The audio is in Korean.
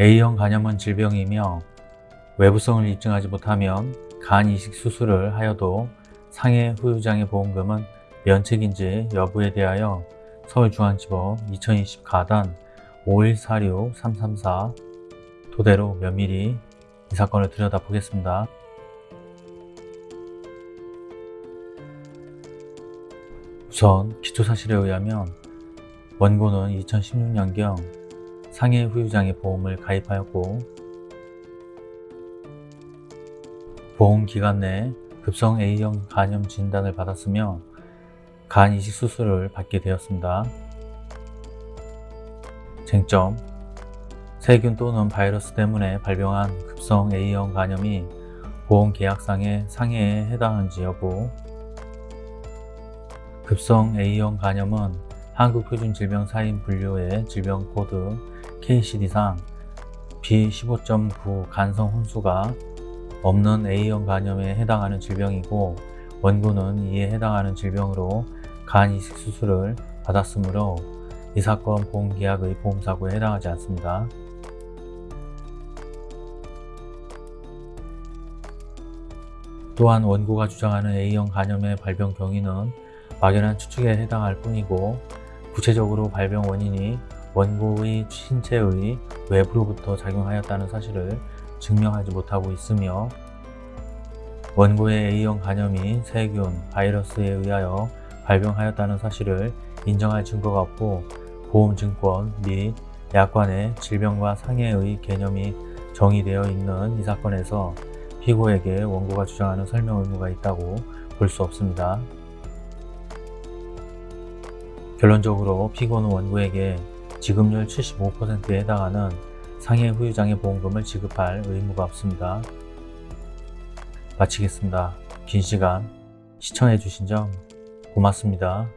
A형 간염은 질병이며 외부성을 입증하지 못하면 간 이식 수술을 하여도 상해 후유장애 보험금은 면책인지 여부에 대하여 서울중앙지법 2020 가단 5146-334 토대로 면밀히 이 사건을 들여다보겠습니다. 우선 기초사실에 의하면 원고는 2016년경 상해 후유장애 보험을 가입하였고 보험 기간 내 급성 A형 간염 진단을 받았으며 간 이식 수술을 받게 되었습니다. 쟁점 세균 또는 바이러스 때문에 발병한 급성 A형 간염이 보험 계약상의 상해에 해당하는지 여부 급성 A형 간염은 한국표준질병사인 분류의 질병코드 KCD상 B15.9 간성 혼수가 없는 A형 간염에 해당하는 질병이고 원고는 이에 해당하는 질병으로 간 이식 수술을 받았으므로 이 사건 보험계약의 보험사고에 해당하지 않습니다. 또한 원고가 주장하는 A형 간염의 발병 경위는 막연한 추측에 해당할 뿐이고 구체적으로 발병 원인이 원고의 신체의 외부로부터 작용하였다는 사실을 증명하지 못하고 있으며 원고의 A형 간염이 세균, 바이러스에 의하여 발병하였다는 사실을 인정할 증거가 없고 보험증권 및 약관의 질병과 상해의 개념이 정의되어 있는 이 사건에서 피고에게 원고가 주장하는 설명 의무가 있다고 볼 수 없습니다. 결론적으로 피고는 원고에게 지급률 75%에 해당하는 상해 후유장애 보험금을 지급할 의무가 없습니다. 마치겠습니다. 긴 시간 시청해 주신 점 고맙습니다.